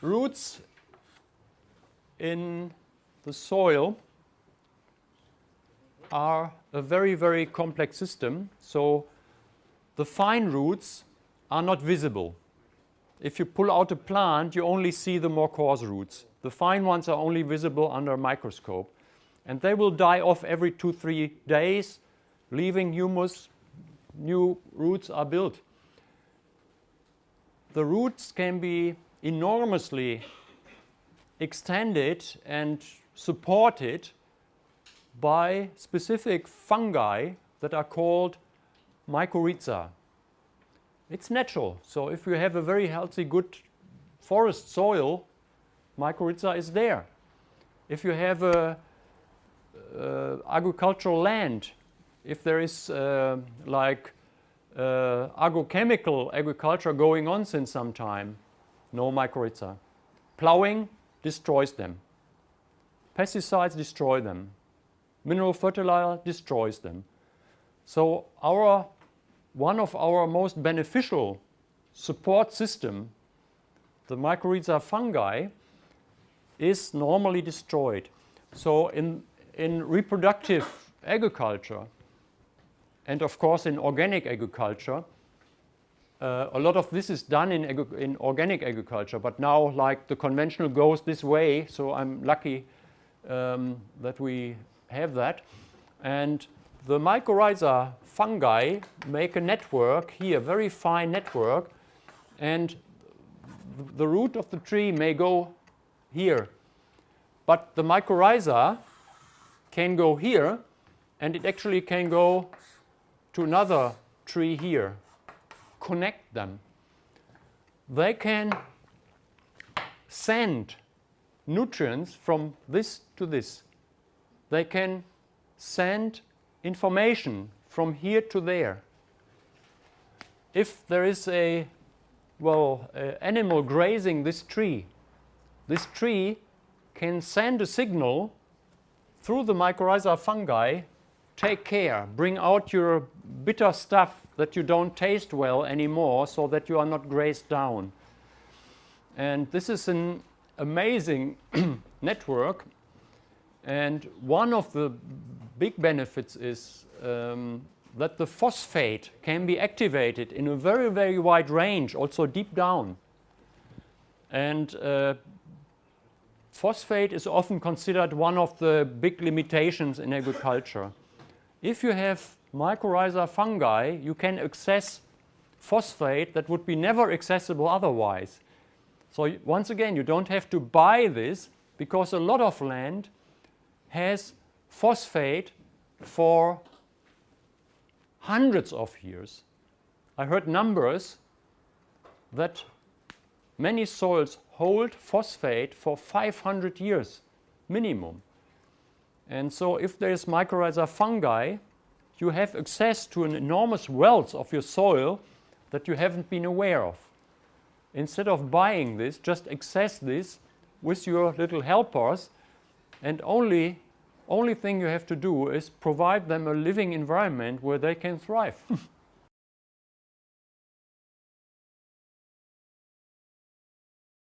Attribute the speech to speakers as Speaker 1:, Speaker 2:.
Speaker 1: Roots in the soil are a very, very complex system. So the fine roots are not visible. If you pull out a plant, you only see the more coarse roots. The fine ones are only visible under a microscope. And they will die off every two, three days, leaving humus, new roots are built. The roots can be enormously extended and supported by specific fungi that are called mycorrhiza. It's natural. So if you have a very healthy, good forest soil, mycorrhiza is there. If you have a, uh, agricultural land, if there is uh, like uh, agrochemical agriculture going on since some time, no mycorrhiza. Plowing destroys them. Pesticides destroy them. Mineral fertilizer destroys them. So our, one of our most beneficial support system, the mycorrhiza fungi, is normally destroyed. So in, in reproductive agriculture, and of course in organic agriculture, uh, a lot of this is done in, in organic agriculture, but now like the conventional goes this way, so I'm lucky um, that we have that. And the mycorrhiza fungi make a network here, very fine network, and the root of the tree may go here. But the mycorrhiza can go here, and it actually can go to another tree here connect them. They can send nutrients from this to this. They can send information from here to there. If there is a, well, animal grazing this tree, this tree can send a signal through the mycorrhiza fungi, take care, bring out your bitter stuff that you don't taste well anymore so that you are not grazed down. And this is an amazing network. And one of the big benefits is um, that the phosphate can be activated in a very, very wide range, also deep down. And uh, phosphate is often considered one of the big limitations in agriculture. If you have mycorrhiza fungi, you can access phosphate that would be never accessible otherwise. So once again, you don't have to buy this because a lot of land has phosphate for hundreds of years. I heard numbers that many soils hold phosphate for 500 years minimum. And so if there is mycorrhiza fungi, you have access to an enormous wealth of your soil that you haven't been aware of. Instead of buying this, just access this with your little helpers and only, only thing you have to do is provide them a living environment where they can thrive.